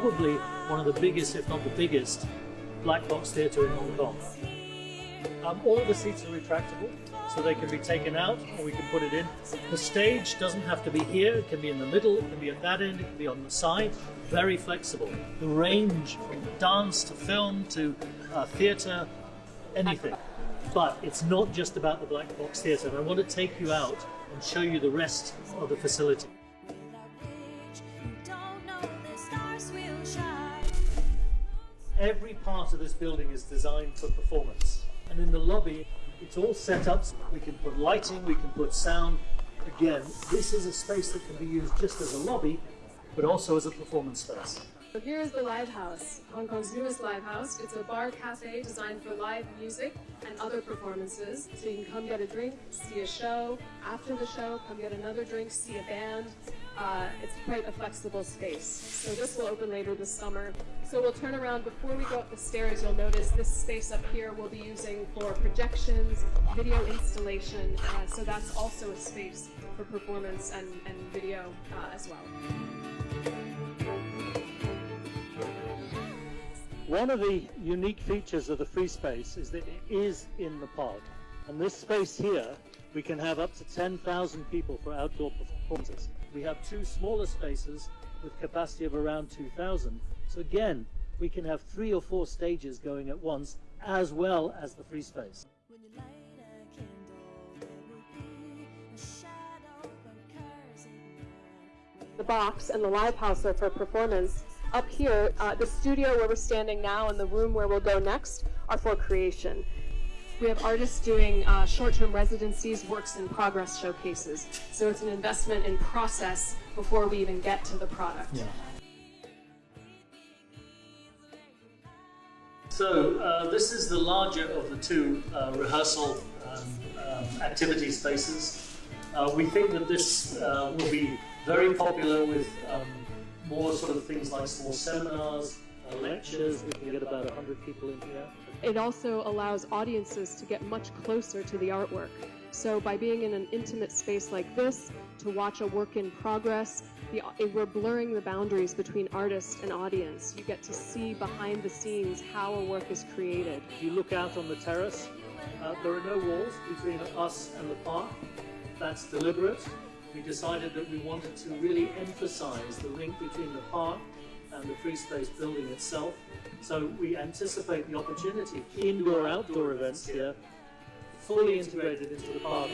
probably one of the biggest, if not the biggest, black box theatre in Hong Kong. Um, all the seats are retractable, so they can be taken out or we can put it in. The stage doesn't have to be here, it can be in the middle, it can be at that end, it can be on the side. Very flexible. The range from dance to film to uh, theatre, anything. But it's not just about the black box theatre, I want to take you out and show you the rest of the facility. Every part of this building is designed for performance. And in the lobby, it's all set up. We can put lighting, we can put sound. Again, this is a space that can be used just as a lobby, but also as a performance space. So here is the Live House, Hong Kong's newest live house. It's a bar cafe designed for live music and other performances. So you can come get a drink, see a show. After the show, come get another drink, see a band. Uh, it's quite a flexible space. So this will open later this summer. So we'll turn around. Before we go up the stairs, you'll notice this space up here we'll be using for projections, video installation. Uh, so that's also a space for performance and, and video uh, as well. One of the unique features of the free space is that it is in the pod. And this space here, we can have up to 10,000 people for outdoor performances. We have two smaller spaces with capacity of around 2,000. So again, we can have three or four stages going at once, as well as the free space. The box and the live house are for performance. Up here, uh, the studio where we're standing now and the room where we'll go next are for creation. We have artists doing uh, short-term residencies, works in progress showcases. So it's an investment in process before we even get to the product. Yeah. So uh, this is the larger of the two uh, rehearsal um, um, activity spaces. Uh, we think that this uh, will be very popular with um, more sort of things like small seminars, uh, lectures. We can get about 100 people in here. It also allows audiences to get much closer to the artwork. So by being in an intimate space like this, to watch a work in progress, the, we're blurring the boundaries between artist and audience. You get to see behind the scenes how a work is created. If you look out on the terrace, uh, there are no walls between us and the park. That's deliberate. We decided that we wanted to really emphasize the link between the park and the free space building itself. So we anticipate the opportunity, indoor outdoor events here, fully integrated into the park.